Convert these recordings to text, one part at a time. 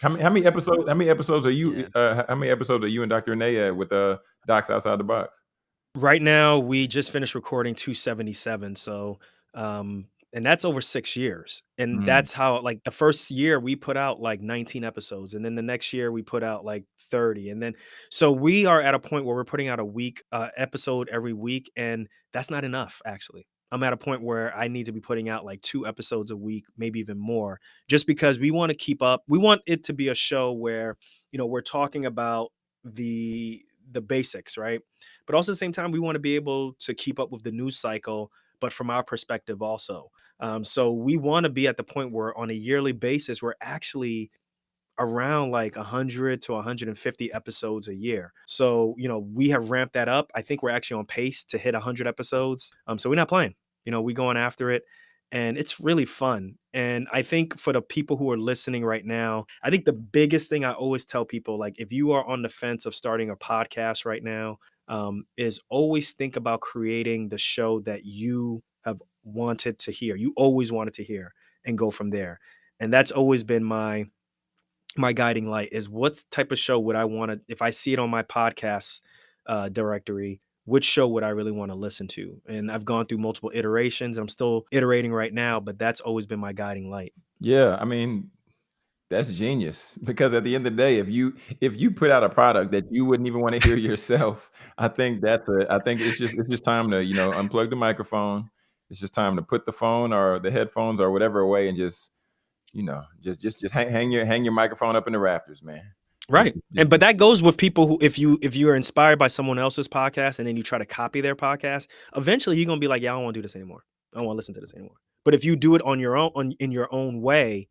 How many how many episodes how many episodes are you Yeah. uh how many episodes are you and Dr. Renee at with uh Docs Outside the Box? Right now, we just finished recording 277, so, um and that's over 6 years, and Mm. that's how like, the 1st year, we put out, like, 19 episodes, and then the next year, we put out, like, 30, and then so we are at a point where we're putting out a week uh, episode every week, and that's not enough, actually. I'm at a point where I need to be putting out, like, 2 episodes a week, maybe even more, just because we wanna keep up we want it to be a show where, you know, we're talking about the the basics, right? But also at the same time, we wanna be able to keep up with the news cycle, but from our perspective also. Um, so we wanna be at the point where on a yearly basis, we're actually around, like, 100 to 150 episodes a year. So, you know, we have ramped that up. I think we're actually on pace to hit 100 episodes, um, so we're not playing. You know, we going after it, and it's really fun, and I think for the people who are listening right now, I think the biggest thing I always tell people, like, if you are on the fence of starting a podcast right now, um, is always think about creating the show that you have wanted to hear, you always wanted to hear, and go from there. And that's always been my my guiding light is what type of show would I wanna if I see it on my podcast, uh, directory, which show would I really wanna listen to? And I've gone through multiple iterations, I'm still iterating right now, but that's always been my guiding light. Yeah, I mean, that's genius, because at the end of the day, if you if you put out a product that you wouldn't even wanna hear yourself, I think that's a I think it's just it's just time to, you know, unplug the microphone. It's just time to put the phone or the headphones or whatever away and just, you know, just just just hang hang your hang your microphone up in the rafters, man. Right, and but that goes with people who if you if you are inspired by someone else's podcast and then you try to copy their podcast, eventually you're gonna be like, "Yeah, I don't wanna do this anymore. I don't wanna listen to this anymore." But if you do it on your own on in your own way,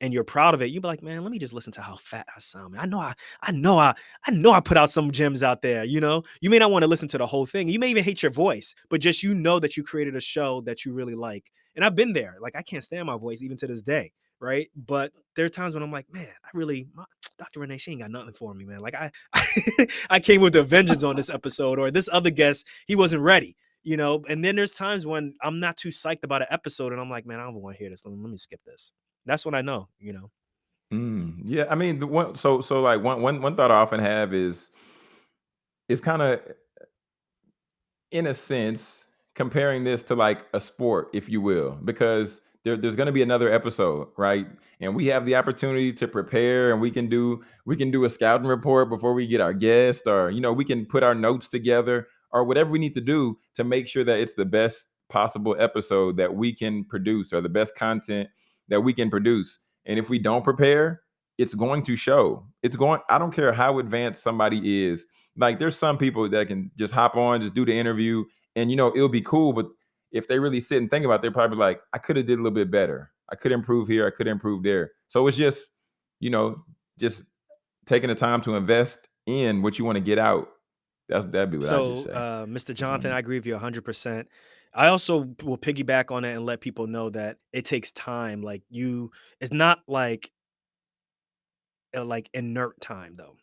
and you're proud of it, you'll be like, "Man, let me just listen to how fat I sound. I know I I know I I know I put out some gems out there," you know? You may not wanna listen to the whole thing, you may even hate your voice, but just you know that you created a show that you really like, and I've been there, like, I can't stand my voice even to this day, right? But there are times when I'm like, "Man, I really my Dr. Renee, she ain't got nothing for me, man. Like, I I came with a vengeance on this episode," or, "This other guest, he wasn't ready," you know? And then there's times when I'm not too psyched about an episode, and I'm like, "Man, I don't wanna hear this. Let me skip this." That's what I know, you know? Mm, yeah, I mean, the one so so, like, one one one thought I often have is is kinda in a sense, comparing this to, like, a sport, if you will, because there there's gonna be another episode, right? And we have the opportunity to prepare, and we can do we can do a scouting report before we get our guest, or, you know, we can put our notes together, or whatever we need to do to make sure that it's the best possible episode that we can produce, or the best content that we can produce. And if we don't prepare, it's going to show. It's going I don't care how advanced somebody is. Like, there's some people that can just hop on, just do the interview, and, you know, it'll be cool, but if they really sit and think about it, they're probably like, "I coulda did a little bit better. I could improve here, I could improve there." So it's just, you know, just taking the time to invest in what you wanna get out. That that'd be what I just So, say. uh, Mr. Jonathan, wanna I agree with you 100%. I also will piggyback on it and let people know that it takes time, like, you it's not like uh, like, inert time, though.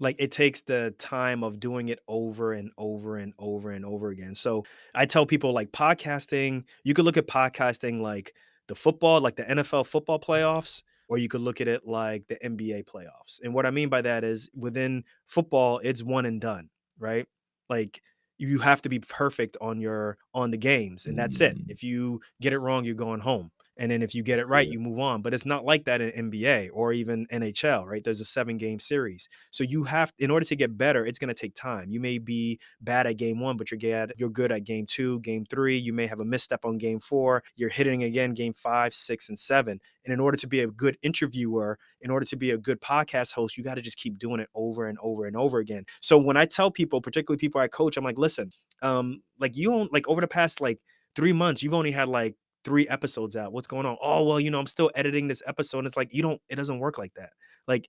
Like, it takes the time of doing it over and over and over and over again. So, I tell people, like, podcasting you could look at podcasting like the football like the NFL football playoffs, or you could look at it like the NBA playoffs. And what I mean by that is within football, it's one and done, right? Like, you have to be perfect on your on the games, and that's it. Mm. If you get it wrong, you're going home. And then if you get it right, Yeah. you move on. But it's not like that in NBA or even NHL, right? There's a seven-game series. So you have in order to get better, it's gonna take time. You may be bad at game 1, but you're gad you're good at game 2, game 3. You may have a misstep on game 4. You're hitting again game 5, 6, and 7. And in order to be a good interviewer, in order to be a good podcast host, you gotta just keep doing it over and over and over again. So when I tell people, particularly people I coach, I'm like, "Listen, um, like, you don't like, over the past, like, 3 months, you've only had, like, 3 episodes out. What's going on?" "Oh, well, you know, I'm still editing this episode." And it's like, you don't it doesn't work like that. Like,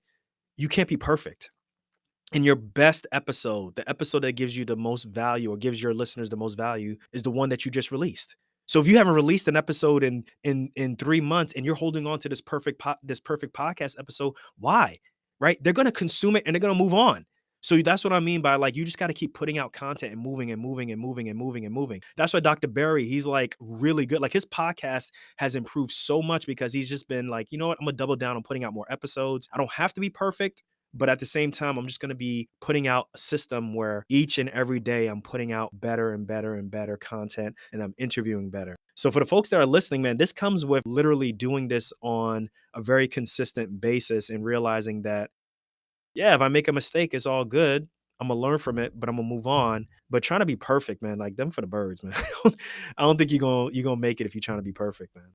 you can't be perfect. And your best episode, the episode that gives you the most value or gives your listeners the most value is the one that you just released. So if you haven't released an episode in in in 3 months and you're holding on to this perfect po this perfect podcast episode, why? Right? They're gonna consume it and they're gonna move on. So that's what I mean by, like, you just gotta keep putting out content and moving and moving and moving and moving and moving. That's why Dr. Berry, he's, like, really good. Like, his podcast has improved so much because he's just been like, "You know what? Imma double down on putting out more episodes. I don't have to be perfect, but at the same time, I'm just gonna be putting out a system where each and every day I'm putting out better and better and better content, and I'm interviewing better." So for the folks that are listening, man, this comes with literally doing this on a very consistent basis and realizing that, yeah, if I make a mistake, it's all good. Imma learn from it, but Imma move on. But trying to be perfect, man, like, them for the birds, man. I don't think you're gonna you're gonna make it if you're trying to be perfect, man.